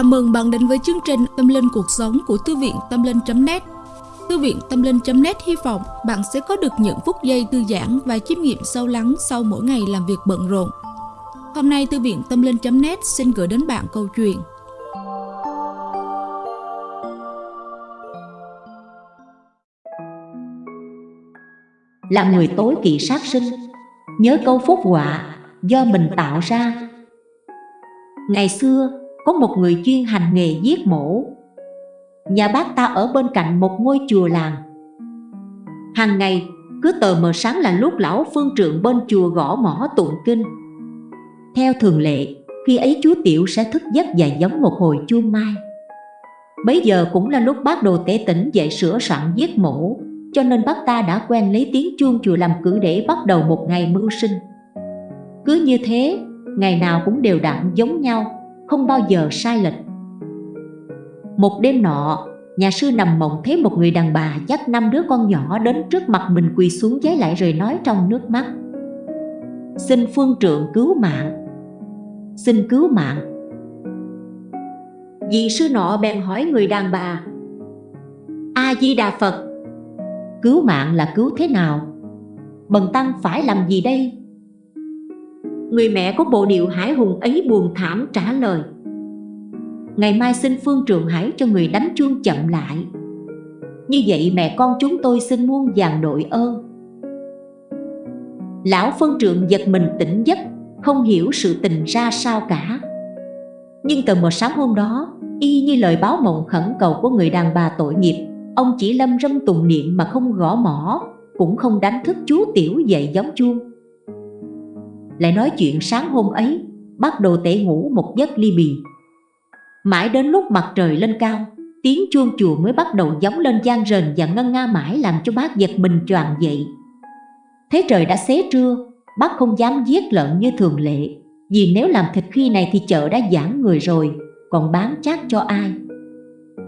Chào mừng bạn đến với chương trình Tâm Linh Cuộc Sống của Thư viện Tâm Linh.net Thư viện Tâm Linh.net hy vọng bạn sẽ có được những phút giây thư giãn và chiêm nghiệm sâu lắng sau mỗi ngày làm việc bận rộn. Hôm nay, Thư viện Tâm Linh.net xin gửi đến bạn câu chuyện. Là người tối kỵ sát sinh, Nhớ câu phúc họa do mình tạo ra. Ngày xưa có một người chuyên hành nghề giết mổ. Nhà bác ta ở bên cạnh một ngôi chùa làng. Hàng ngày cứ tờ mờ sáng là lúc lão phương trượng bên chùa gõ mỏ tụng kinh. Theo thường lệ khi ấy chú Tiểu sẽ thức giấc và giống một hồi chuông mai. Bấy giờ cũng là lúc bác đồ tế tỉnh dậy sửa soạn giết mổ Cho nên bác ta đã quen lấy tiếng chuông chùa làm cử để bắt đầu một ngày mưu sinh. Cứ như thế, ngày nào cũng đều đặn giống nhau không bao giờ sai lệch Một đêm nọ, nhà sư nằm mộng thấy một người đàn bà dắt năm đứa con nhỏ đến trước mặt mình quỳ xuống giấy lại rồi nói trong nước mắt Xin phương trượng cứu mạng Xin cứu mạng Vị sư nọ bèn hỏi người đàn bà A-di-đà Phật Cứu mạng là cứu thế nào? Bần tăng phải làm gì đây? Người mẹ có bộ điệu hải hùng ấy buồn thảm trả lời. Ngày mai xin phương trường hãy cho người đánh chuông chậm lại. Như vậy mẹ con chúng tôi xin muôn vàng đội ơn. Lão phân trượng giật mình tỉnh giấc, Không hiểu sự tình ra sao cả. Nhưng từ một sáng hôm đó, Y như lời báo mộng khẩn cầu của người đàn bà tội nghiệp, Ông chỉ lâm râm tùng niệm mà không gõ mỏ Cũng không đánh thức chú tiểu dậy giống chuông lại nói chuyện sáng hôm ấy, Bắt đầu tể ngủ một giấc ly bì. Mãi đến lúc mặt trời lên cao, Tiếng chuông chùa mới bắt đầu giống lên gian rền và ngân nga mãi làm cho bác giật mình choàng dậy. Thế trời đã xế trưa, Bác không dám giết lợn như thường lệ, Vì nếu làm thịt khi này thì chợ đã giãn người rồi, Còn bán chát cho ai?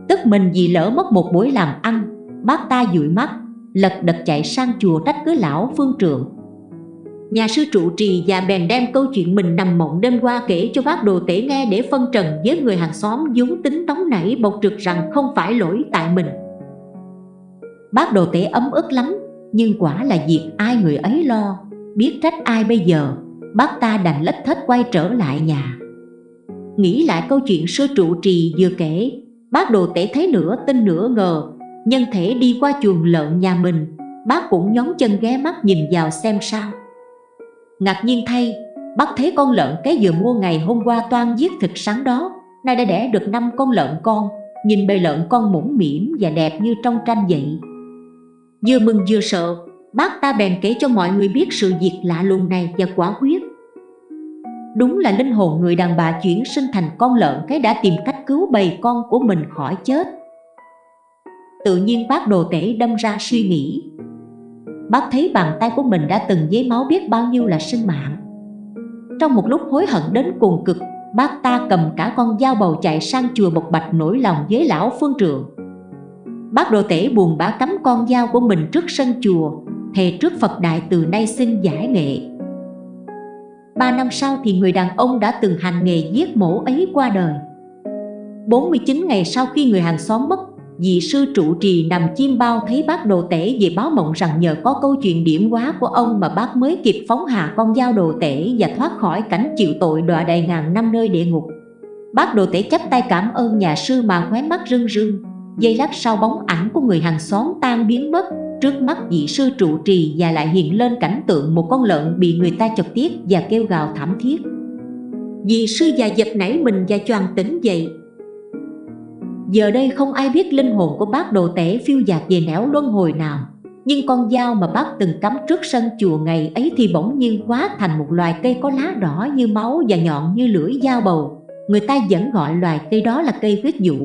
Tức mình vì lỡ mất một buổi làm ăn, Bác ta dụi mắt, Lật đật chạy sang chùa trách cứ lão phương trượng Nhà sư trụ trì và bèn đem câu chuyện mình nằm mộng đêm qua kể cho bác đồ tể nghe để phân trần với người hàng xóm vốn tính tống nảy bộc trực rằng không phải lỗi tại mình. Bác đồ tể ấm ức lắm, nhưng quả là việc ai người ấy lo, biết trách ai bây giờ, bác ta đành lách thết quay trở lại nhà. Nghĩ lại câu chuyện sư trụ trì vừa kể, bác đồ tể thấy nửa tin nửa ngờ, nhân thể đi qua chuồng lợn nhà mình, bác cũng nhón chân ghé mắt nhìn vào xem sao. Ngạc nhiên thay, bác thấy con lợn cái vừa mua ngày hôm qua toan giết thịt sáng đó. Nay đã đẻ được năm con lợn con Nhìn bầy lợn con mũm mỉm và đẹp như trong tranh vậy. Vừa mừng vừa sợ Bác ta bèn kể cho mọi người biết sự việc lạ lùng này và quả quyết. Đúng là linh hồn người đàn bà chuyển sinh thành con lợn cái đã tìm cách cứu bầy con của mình khỏi chết. Tự nhiên bác đồ tể đâm ra suy nghĩ. Bác thấy bàn tay của mình đã từng giấy máu biết bao nhiêu là sinh mạng. Trong một lúc hối hận đến cùng cực, Bác ta cầm cả con dao bầu chạy sang chùa Bộc Bạch nổi lòng với lão phương trượng Bác đồ tể buồn bã cắm con dao của mình trước sân chùa, Thề trước Phật Đại từ nay xin giải nghệ. Ba năm sau thì người đàn ông đã từng hành nghề giết mổ ấy qua đời. 49 ngày sau khi người hàng xóm mất Vị sư trụ trì nằm chiêm bao thấy bác đồ tể về báo mộng rằng nhờ có câu chuyện điểm quá của ông mà bác mới kịp phóng hạ con dao đồ tể và thoát khỏi cảnh chịu tội đọa đầy ngàn năm nơi địa ngục. Bác đồ tể chắp tay cảm ơn nhà sư mà khóe mắt rưng rưng. Giây lát sau bóng ảnh của người hàng xóm tan biến mất, trước mắt vị sư trụ trì và lại hiện lên cảnh tượng một con lợn bị người ta chọc tiết và kêu gào thảm thiết. Vị sư già giật nảy mình và choàng tỉnh dậy Giờ đây không ai biết linh hồn của bác đồ tể phiêu dạt về nẻo luân hồi nào. Nhưng con dao mà bác từng cắm trước sân chùa ngày ấy thì bỗng nhiên hóa thành một loài cây có lá đỏ như máu và nhọn như lưỡi dao bầu. Người ta vẫn gọi loài cây đó là cây huyết dụ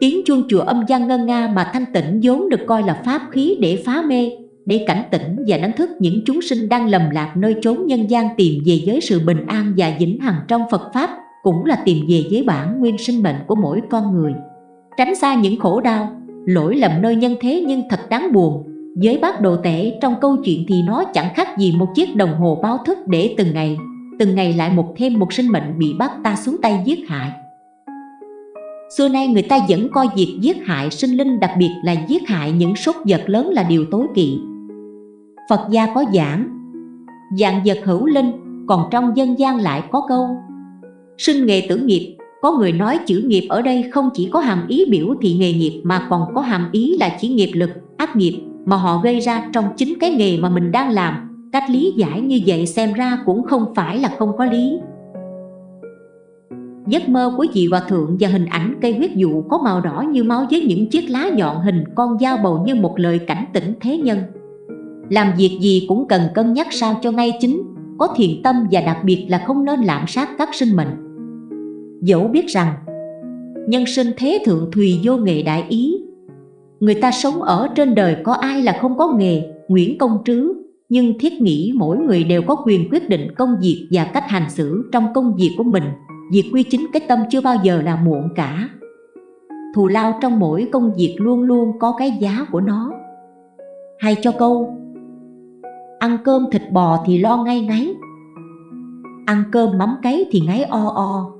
Tiếng chuông chùa âm gian ngân nga mà thanh tịnh vốn được coi là pháp khí để phá mê, Để cảnh tỉnh và đánh thức những chúng sinh đang lầm lạc nơi chốn nhân gian tìm về giới sự bình an và vĩnh hằng trong Phật Pháp cũng là tìm về với bản nguyên sinh mệnh của mỗi con người. Tránh xa những khổ đau, lỗi lầm nơi nhân thế nhưng thật đáng buồn. Với bác đồ tể, trong câu chuyện thì nó chẳng khác gì một chiếc đồng hồ báo thức để từng ngày từng ngày lại một thêm một sinh mệnh bị bác ta xuống tay giết hại. Xưa nay người ta vẫn coi việc giết hại sinh linh đặc biệt là giết hại những sốt vật lớn là điều tối kỵ. Phật gia có giảng, Dạng vật hữu linh, còn trong dân gian lại có câu Sinh nghề tử nghiệp Có người nói chữ nghiệp ở đây không chỉ có hàm ý biểu thị nghề nghiệp Mà còn có hàm ý là chỉ nghiệp lực, ác nghiệp Mà họ gây ra trong chính cái nghề mà mình đang làm. Cách lý giải như vậy xem ra cũng không phải là không có lý. Giấc mơ của chị Hòa Thượng và hình ảnh cây huyết dụ có màu đỏ như máu với những chiếc lá nhọn hình con dao bầu như một lời cảnh tỉnh thế nhân. Làm việc gì cũng cần cân nhắc sao cho ngay chính có thiền tâm và đặc biệt là không nên lạm sát các sinh mệnh dẫu biết rằng, nhân sinh thế thượng thùy vô nghề đại ý. Người ta sống ở trên đời có ai là không có nghề, nguyễn công trứ, nhưng thiết nghĩ mỗi người đều có quyền quyết định công việc và cách hành xử trong công việc của mình. Việc quy chính cái tâm chưa bao giờ là muộn cả. Thù lao trong mỗi công việc luôn luôn có cái giá của nó. Hay cho câu, Ăn cơm thịt bò thì lo ngay ngáy Ăn cơm mắm cấy thì ngáy o o.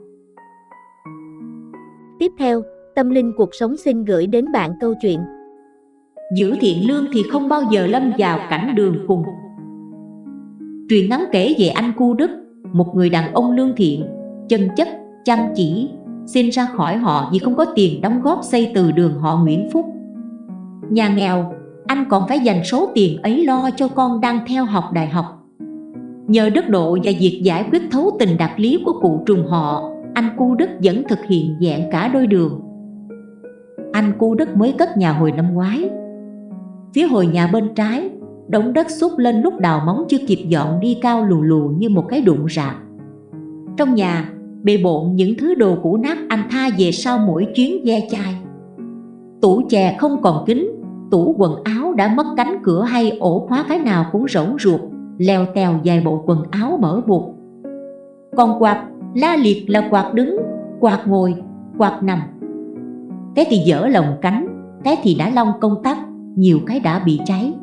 Tiếp theo, Tâm Linh Cuộc Sống xin gửi đến bạn câu chuyện. Giữ thiện lương thì không bao giờ lâm vào cảnh đường cùng. Truyền ngắn kể về anh Cu Đức Một người đàn ông lương thiện, chân chất, chăm chỉ Xin ra khỏi họ vì không có tiền đóng góp xây từ đường họ Nguyễn Phúc. Nhà nghèo anh còn phải dành số tiền ấy lo cho con đang theo học đại học. Nhờ đức độ và việc giải quyết thấu tình đạt lý của cụ trùng họ anh Cu Đức vẫn thực hiện dạng cả đôi đường. Anh Cu Đức mới cất nhà hồi năm ngoái. Phía hồi nhà bên trái, Đống đất xúc lên lúc đào móng chưa kịp dọn đi cao lù lù như một cái đụng rạp. Trong nhà, bề bộn những thứ đồ cũ nát anh tha về sau mỗi chuyến ve chai. Tủ chè không còn kính tủ quần áo đã mất cánh cửa hay ổ khóa cái nào cũng rỗng ruột, leo tèo dài bộ quần áo mở buộc. Còn quạt la liệt là quạt đứng quạt ngồi quạt nằm. Thế thì dở lồng cánh thế thì đã long công tắc nhiều cái đã bị cháy.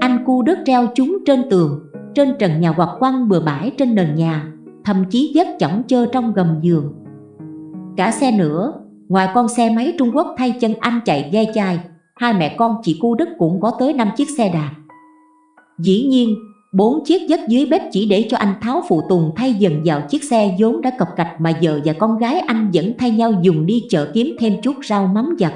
Anh cu đất treo chúng trên tường trên trần nhà hoặc quăng bừa bãi trên nền nhà thậm chí dắt chỏng chơ trong gầm giường. Cả xe nữa ngoài con xe máy Trung Quốc thay chân anh chạy ghe chai hai mẹ con chị cu đất cũng có tới 5 chiếc xe đạp. Dĩ nhiên, bốn chiếc dắt dưới bếp chỉ để cho anh Tháo phụ tùng thay dần vào chiếc xe vốn đã cọc cạch mà vợ và con gái anh vẫn thay nhau dùng đi chợ kiếm thêm chút rau mắm giặt.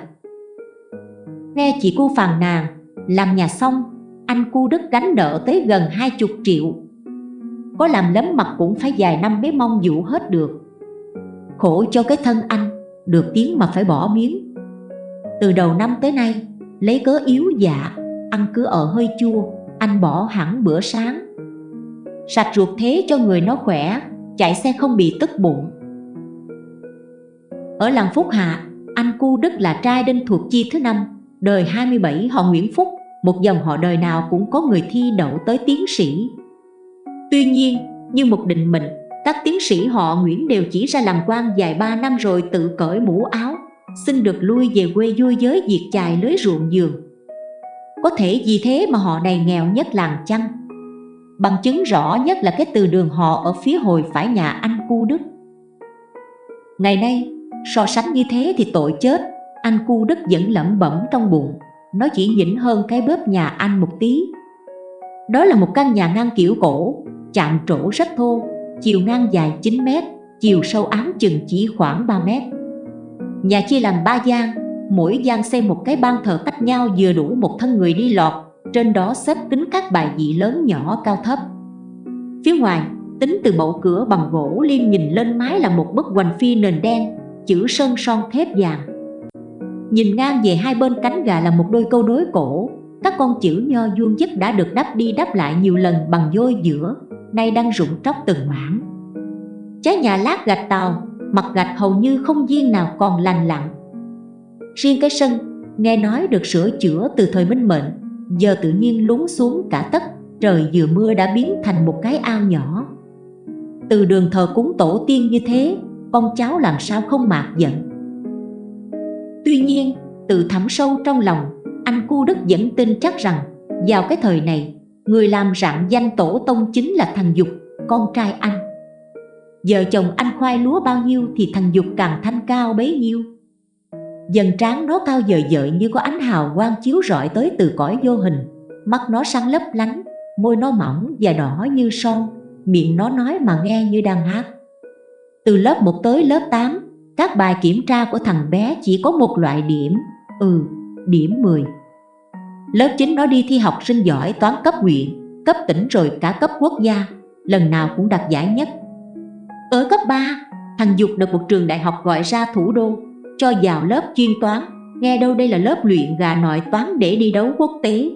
Nghe chị cô phàn nàn, làm nhà xong, anh cu đất gánh nợ tới gần 20 triệu. Có làm lấm mặt cũng phải vài năm mới mong dụ hết được. Khổ cho cái thân anh, được tiếng mà phải bỏ miếng. Từ đầu năm tới nay, lấy cớ yếu dạ ăn cứ ở hơi chua anh bỏ hẳn bữa sáng. Sạch ruột thế cho người nó khỏe, chạy xe không bị tức bụng. Ở làng Phúc Hạ, anh Cu Đức là trai đinh thuộc chi thứ năm, đời 27 họ Nguyễn Phúc, một dòng họ đời nào cũng có người thi đậu tới tiến sĩ. Tuy nhiên, như một định mệnh, các tiến sĩ họ Nguyễn đều chỉ ra làm quan dài ba năm rồi tự cởi mũ áo, xin được lui về quê vui giới diệt chài lưới ruộng giường có thể vì thế mà họ này nghèo nhất làng chăng? Bằng chứng rõ nhất là cái từ đường họ ở phía hồi phải nhà anh cu đức. Ngày nay, so sánh như thế thì tội chết, anh cu đức vẫn lẩm bẩm trong bụng nó chỉ nhỉnh hơn cái bếp nhà anh một tí. Đó là một căn nhà ngang kiểu cổ, chạm trổ rất thô, chiều ngang dài 9 mét, chiều sâu ám chừng chỉ khoảng 3 mét. Nhà chia làm ba gian Mỗi gian xây một cái ban thờ cách nhau vừa đủ một thân người đi lọt. Trên đó xếp tính các bài vị lớn nhỏ cao thấp. Phía ngoài, tính từ bậu cửa bằng gỗ, liêm nhìn lên mái là một bức hoành phi nền đen, Chữ sơn son thép vàng. Nhìn ngang về hai bên cánh gà là một đôi câu đối cổ. Các con chữ nho vuông dứt đã được đắp đi đắp lại nhiều lần bằng vôi giữa Nay đang rụng tróc từng mảng. Trái nhà lát gạch tàu, mặt gạch hầu như không viên nào còn lành lặn riêng cái sân, nghe nói được sửa chữa từ thời minh mệnh, giờ tự nhiên lún xuống cả tất trời vừa mưa đã biến thành một cái ao nhỏ. Từ đường thờ cúng tổ tiên như thế, con cháu làm sao không mạc giận? Tuy nhiên, từ thẳm sâu trong lòng, anh cu đức vẫn tin chắc rằng, vào cái thời này, người làm rạng danh tổ tông chính là thằng dục, con trai anh. Vợ chồng anh khoai lúa bao nhiêu thì thằng Dục càng thanh cao bấy nhiêu. Dần trán nó cao dời dợi như có ánh hào quang chiếu rọi tới từ cõi vô hình. Mắt nó sáng lấp lánh, môi nó mỏng và đỏ như son Miệng nó nói mà nghe như đang hát. Từ lớp 1 tới lớp 8 Các bài kiểm tra của thằng bé chỉ có một loại điểm Ừ, điểm 10 Lớp 9 nó đi thi học sinh giỏi toán cấp huyện, cấp tỉnh rồi cả cấp quốc gia Lần nào cũng đạt giải nhất. Ở cấp 3, thằng Dục được một trường đại học gọi ra thủ đô. Cho vào lớp chuyên toán. Nghe đâu đây là lớp luyện gà nội toán để đi đấu quốc tế.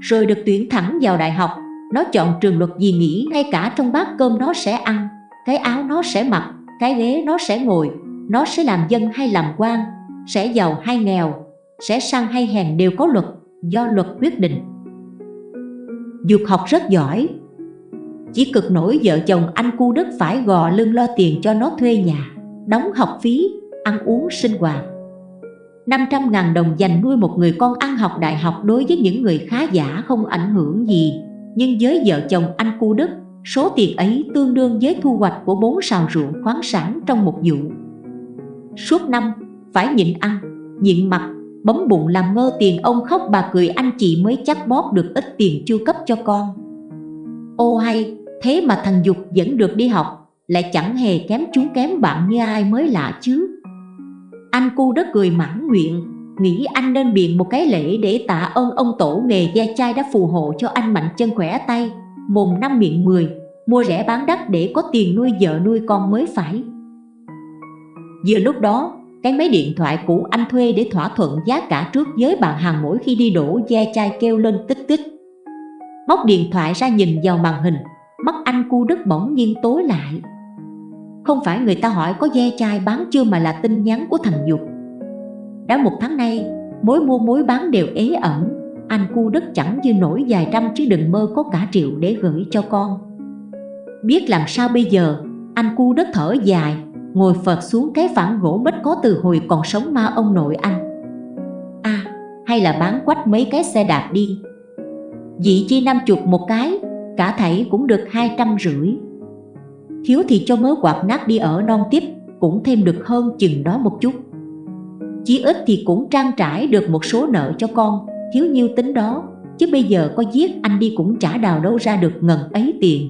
Rồi được tuyển thẳng vào đại học. Nó chọn trường luật gì nghĩ ngay cả trong bát cơm nó sẽ ăn. Cái áo nó sẽ mặc, cái ghế nó sẽ ngồi. Nó sẽ làm dân hay làm quan Sẽ giàu hay nghèo Sẽ sang hay hèn đều có luật Do luật quyết định. Dục học rất giỏi. Chỉ cực nổi vợ chồng anh cu Đức phải gò lưng lo tiền cho nó thuê nhà Đóng học phí, ăn uống sinh hoạt. 500 ngàn đồng dành nuôi một người con ăn học đại học đối với những người khá giả không ảnh hưởng gì. Nhưng với vợ chồng anh cu Đức, số tiền ấy tương đương với thu hoạch của bốn sào ruộng khoáng sản trong một vụ. Suốt năm, phải nhịn ăn, nhịn mặt bấm bụng làm ngơ tiền ông khóc bà cười anh chị mới chắc bóp được ít tiền chu cấp cho con. Ô hay, thế mà thằng Dục vẫn được đi học, lại chẳng hề kém chú kém bạn như ai mới lạ chứ anh cu đất cười mãn nguyện, Nghĩ anh nên biện một cái lễ để tạ ơn ông tổ nghề gia trai đã phù hộ cho anh mạnh chân khỏe tay. Mồm năm miệng mười, Mua rẻ bán đắt để có tiền nuôi vợ nuôi con mới phải. Vừa lúc đó, Cái máy điện thoại cũ anh thuê để thỏa thuận giá cả trước với bạn hàng mỗi khi đi đổ gia trai kêu lên tích tích. Móc điện thoại ra nhìn vào màn hình, Mắt anh cu đất bỗng nhiên tối lại không phải người ta hỏi có ve chai bán chưa mà là tin nhắn của thằng Dục. Đã một tháng nay, mối mua mối bán đều ế ẩm. Anh cu đất chẳng như nổi vài trăm chứ đừng mơ có cả triệu để gửi cho con. Biết làm sao bây giờ, anh cu đất thở dài Ngồi phật xuống cái phản gỗ bích có từ hồi còn sống ma ông nội anh. À, hay là bán quách mấy cái xe đạp đi. Dị chi năm chục một cái, cả thảy cũng được hai trăm rưỡi. Thiếu thì cho mớ quạt nát đi ở non tiếp, Cũng thêm được hơn chừng đó một chút. Chí ít thì cũng trang trải được một số nợ cho con Thiếu nhiêu tính đó, Chứ bây giờ có giết anh đi cũng chả đào đâu ra được ngần ấy tiền.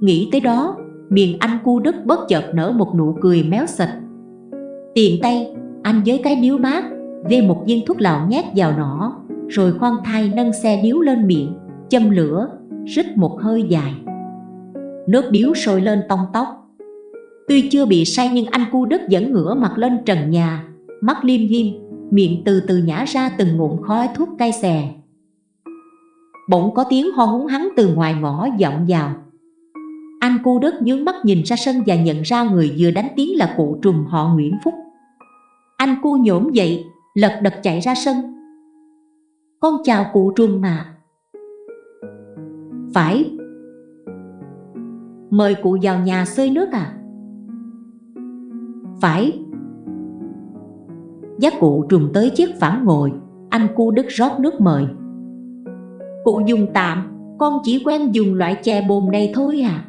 Nghĩ tới đó, Miền anh cu đức bất chợt nở một nụ cười méo sạch Tiền tay, Anh với cái điếu mát Vê một viên thuốc lào nhét vào nỏ, Rồi khoan thai nâng xe điếu lên miệng, Châm lửa, Rít một hơi dài. Nước điếu sôi lên tông tóc. Tuy chưa bị say nhưng anh cu đức vẫn ngửa mặt lên trần nhà. Mắt liêm diêm, miệng từ từ nhả ra từng ngụm khói thuốc cay xè. Bỗng có tiếng ho húng hắn từ ngoài ngõ vọng vào. Anh cu đức nhướng mắt nhìn ra sân và nhận ra người vừa đánh tiếng là cụ trùm họ Nguyễn Phúc. Anh cu nhổm dậy, lật đật chạy ra sân. Con chào cụ trùm mà. Phải, Mời cụ vào nhà xơi nước à? Phải. Giác cụ trùng tới chiếc phản ngồi, Anh cu đức rót nước mời. Cụ dùng tạm, Con chỉ quen dùng loại chè bồn này thôi à?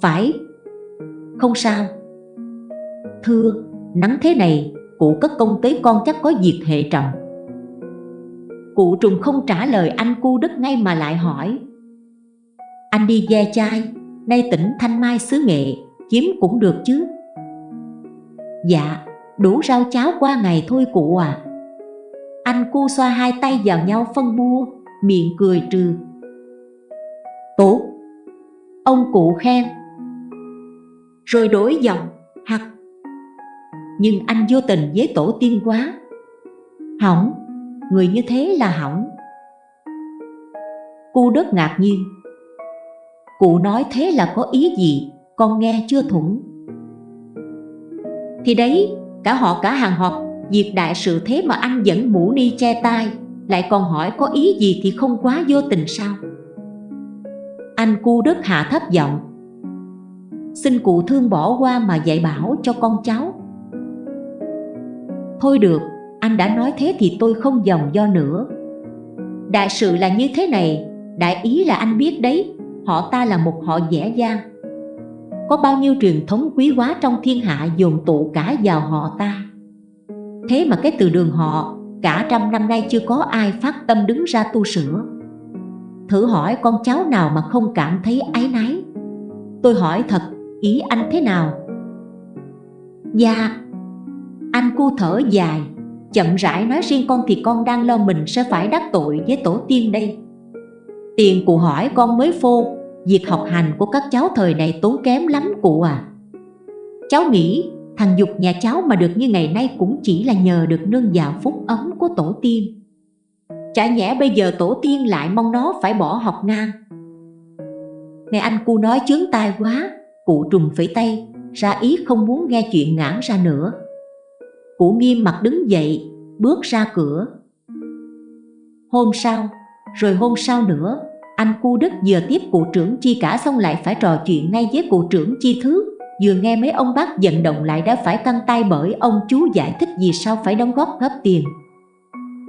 Phải. Không sao. Thưa, Nắng thế này, Cụ cất công tới con chắc có việc hệ trọng. Cụ trùng không trả lời anh cu đức ngay mà lại hỏi anh đi ghe chai, Nay tỉnh Thanh Mai xứ nghệ, Kiếm cũng được chứ? Dạ Đủ rau cháo qua ngày thôi cụ à. Anh cu xoa hai tay vào nhau phân bua, Miệng cười trừ. Tốt. Ông cụ khen. Rồi đổi giọng, Hặc. Nhưng anh vô tình với tổ tiên quá. Hỏng, Người như thế là hỏng. Cu đất ngạc nhiên. Cụ nói thế là có ý gì? Con nghe chưa thủng. Thì đấy Cả họ cả hàng họp Việc đại sự thế mà anh vẫn mũ ni che tai Lại còn hỏi có ý gì thì không quá vô tình sao? Anh cu đất hạ thấp giọng. Xin cụ thương bỏ qua mà dạy bảo cho con cháu. Thôi được, anh đã nói thế thì tôi không dòng do nữa. Đại sự là như thế này Đại ý là anh biết đấy. Họ ta là một họ dẻ dang. Có bao nhiêu truyền thống quý hóa trong thiên hạ dồn tụ cả vào họ ta? Thế mà cái từ đường họ Cả trăm năm nay chưa có ai phát tâm đứng ra tu sửa. Thử hỏi con cháu nào mà không cảm thấy áy náy? Tôi hỏi thật, ý anh thế nào? Dạ Anh cu thở dài Chậm rãi nói riêng con thì con đang lo mình sẽ phải đắc tội với tổ tiên đây. Tiền cụ hỏi con mới phô Việc học hành của các cháu thời này tốn kém lắm cụ à. Cháu nghĩ thằng Dục nhà cháu mà được như ngày nay cũng chỉ là nhờ được nương vào phúc ấm của tổ tiên. Chả nhẽ bây giờ tổ tiên lại mong nó phải bỏ học ngang. Nghe anh cu nói chướng tai quá, Cụ trùng phẩy tay, Ra ý không muốn nghe chuyện ngãn ra nữa. Cụ nghiêm mặt đứng dậy, Bước ra cửa. Hôm sau, Rồi hôm sau nữa anh cu đức vừa tiếp cụ trưởng chi cả xong lại phải trò chuyện ngay với cụ trưởng chi thứ. Vừa nghe mấy ông bác vận động lại đã phải căng tay bởi ông chú giải thích vì sao phải đóng góp góp tiền.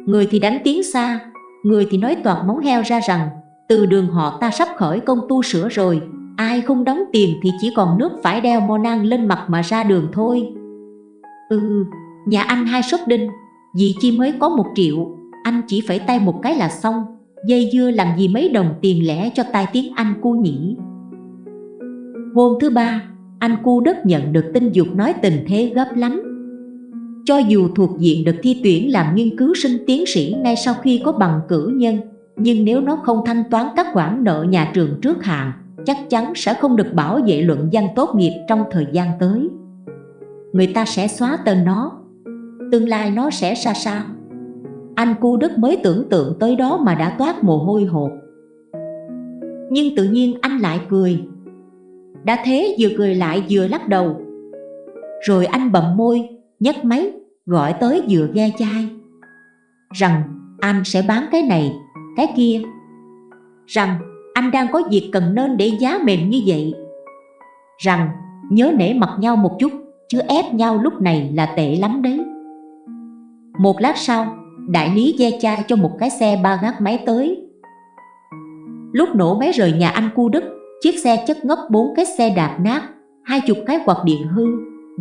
Người thì đánh tiếng xa Người thì nói toàn móng heo ra rằng Từ đường họ ta sắp khởi công tu sửa rồi Ai không đóng tiền thì chỉ còn nước phải đeo mo nang lên mặt mà ra đường thôi. Ừ, nhà anh hai sốt đinh Vì chi mới có một triệu Anh chỉ phải tay một cái là xong. Dây dưa làm gì mấy đồng tiền lẻ cho tai tiếng anh cu nhỉ Hôm thứ ba, anh cu đất nhận được tin dục nói tình thế gấp lắm cho dù thuộc diện được thi tuyển làm nghiên cứu sinh tiến sĩ ngay sau khi có bằng cử nhân, nhưng nếu nó không thanh toán các khoản nợ nhà trường trước hạn, chắc chắn sẽ không được bảo vệ luận văn tốt nghiệp trong thời gian tới. Người ta sẽ xóa tên nó, tương lai nó sẽ ra sao? Anh cu đất mới tưởng tượng tới đó mà đã toát mồ hôi hột. Nhưng tự nhiên anh lại cười. Đã thế vừa cười lại vừa lắc đầu. Rồi anh bậm môi, nhấc máy gọi tới vừa ghe chai rằng anh sẽ bán cái này cái kia rằng anh đang có việc cần nên để giá mềm như vậy rằng nhớ nể mặt nhau một chút chứ ép nhau lúc này là tệ lắm đấy một lát sau đại lý ghe chai cho một cái xe ba gác máy tới. Lúc nổ máy rời nhà anh cu đức, chiếc xe chất ngất bốn cái xe đạp nát, hai chục cái quạt điện hư,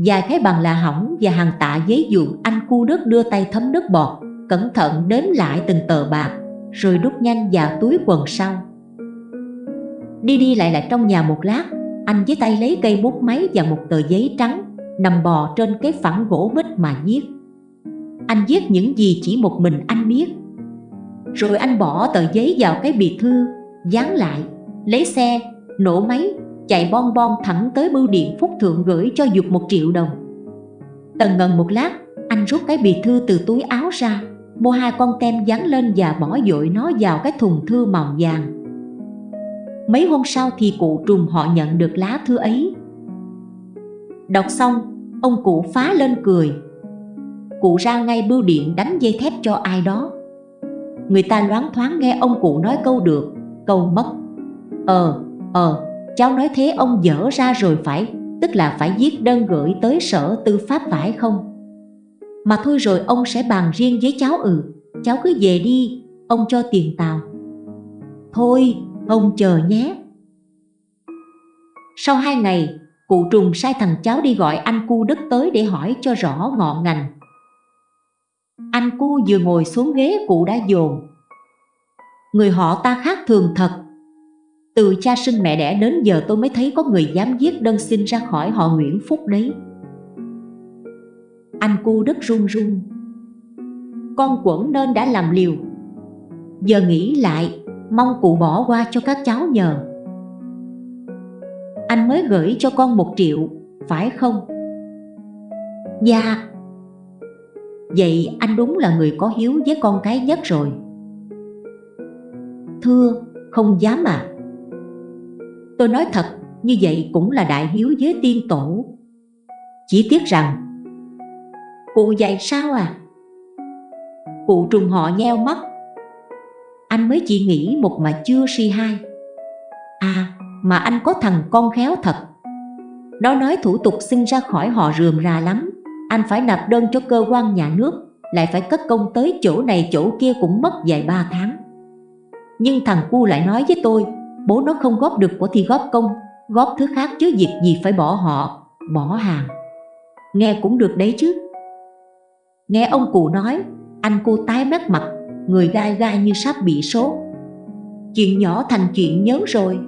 vài cái bàn là hỏng và hàng tạ giấy dụng anh cu đất đưa tay thấm nước bọt, Cẩn thận đếm lại từng tờ bạc, Rồi đút nhanh vào túi quần sau. Đi đi lại lại trong nhà một lát, Anh với tay lấy cây bút máy và một tờ giấy trắng, Nằm bò trên cái phẳng gỗ bích mà viết. Anh viết những gì chỉ một mình anh biết Rồi anh bỏ tờ giấy vào cái bì thư Dán lại Lấy xe Nổ máy chạy bon bon thẳng tới bưu điện Phúc Thượng gửi cho Dục một triệu đồng. Tần ngần một lát, anh rút cái bì thư từ túi áo ra, mua hai con tem dán lên và bỏ dội nó vào cái thùng thư màu vàng. Mấy hôm sau thì cụ trùng họ nhận được lá thư ấy. Đọc xong, ông cụ phá lên cười. Cụ ra ngay bưu điện đánh dây thép cho ai đó. Người ta loáng thoáng nghe ông cụ nói câu được, câu mất. Ờ, ờ, Cháu nói thế ông dở ra rồi phải Tức là phải viết đơn gửi tới sở tư pháp phải không Mà thôi rồi ông sẽ bàn riêng với cháu ừ Cháu cứ về đi Ông cho tiền tàu Thôi ông chờ nhé Sau hai ngày Cụ trùng sai thằng cháu đi gọi anh cu đất tới để hỏi cho rõ ngọn ngành anh cu vừa ngồi xuống ghế cụ đã dồn. Người họ ta khác thường thật. Từ cha sinh mẹ đẻ đến giờ tôi mới thấy có người dám viết đơn xin ra khỏi họ Nguyễn Phúc đấy. Anh cu đất run run. Con quẩn nên đã làm liều. Giờ nghĩ lại, Mong cụ bỏ qua cho các cháu nhờ. Anh mới gửi cho con một triệu, Phải không? Dạ. Vậy anh đúng là người có hiếu với con cái nhất rồi. Thưa, không dám à Tôi nói thật, như vậy cũng là đại hiếu với tiên tổ. Chỉ tiếc rằng Cụ dạy sao à? Cụ trùng họ nheo mắt. Anh mới chỉ nghĩ một mà chưa si hai. À, mà anh có thằng con khéo thật. Nó nói thủ tục sinh ra khỏi họ rườm rà lắm. Anh phải nạp đơn cho cơ quan nhà nước Lại phải cất công tới chỗ này chỗ kia cũng mất vài ba tháng Nhưng thằng cu lại nói với tôi bố nó không góp được của thì góp công góp thứ khác chứ việc gì phải bỏ họ, bỏ hàng. Nghe cũng được đấy chứ. Nghe ông cụ nói, anh cô tái mét mặt, người gai gai như sắp bị sốt. Chuyện nhỏ thành chuyện nhớ rồi.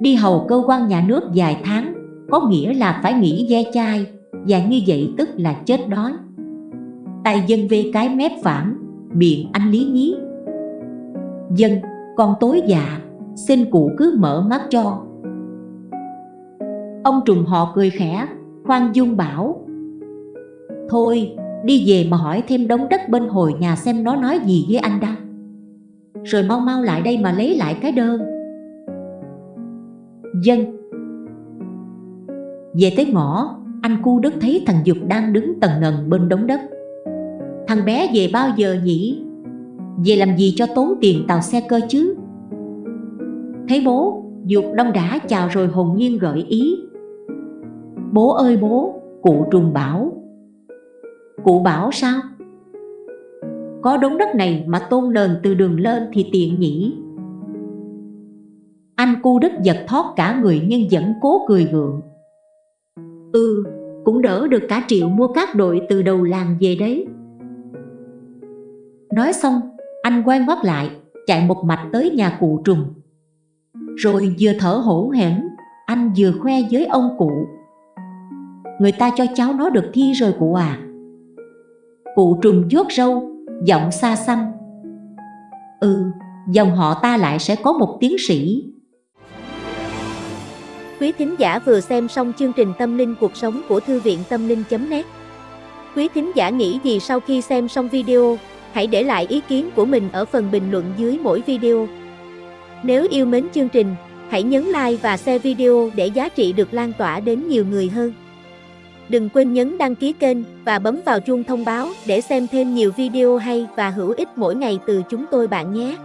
Đi hầu cơ quan nhà nước vài tháng, có nghĩa là phải nghỉ ve chai, và như vậy tức là chết đói. Tay dân về cái mép phản, miệng anh lý nhí. Dân, con tối dạ, xin cụ cứ mở mắt cho. Ông trùng họ cười khẽ, khoan dung bảo. Thôi, đi về mà hỏi thêm đống đất bên hồi nhà xem nó nói gì với anh đã. Rồi mau mau lại đây mà lấy lại cái đơn. Dân Về tới ngõ, anh cu đất thấy thằng Dục đang đứng tầng ngần bên đống đất. Thằng bé về bao giờ nhỉ? Về làm gì cho tốn tiền tàu xe cơ chứ? Thấy bố, Dục đông đã chào rồi hồn nhiên gợi ý. Bố ơi bố, cụ trùng bảo. Cụ bảo sao? Có đống đất này mà tôn nền từ đường lên thì tiện nhỉ? Anh cu đất giật thoát cả người nhưng vẫn cố cười gượng. Ừ, cũng đỡ được cả triệu mua các đội từ đầu làng về đấy. Nói xong, anh quay ngoắt lại, chạy một mạch tới nhà cụ trùng. Rồi vừa thở hổ hển, anh vừa khoe với ông cụ. Người ta cho cháu nó được thi rồi cụ à. Cụ trùng vuốt râu, giọng xa xăm. Ừ, dòng họ ta lại sẽ có một tiến sĩ. Quý thính giả vừa xem xong chương trình Tâm linh cuộc sống của Thư viện Tâm linh.net Quý thính giả nghĩ gì sau khi xem xong video? Hãy để lại ý kiến của mình ở phần bình luận dưới mỗi video. Nếu yêu mến chương trình, hãy nhấn like và share video để giá trị được lan tỏa đến nhiều người hơn. Đừng quên nhấn đăng ký kênh và bấm vào chuông thông báo để xem thêm nhiều video hay và hữu ích mỗi ngày từ chúng tôi bạn nhé.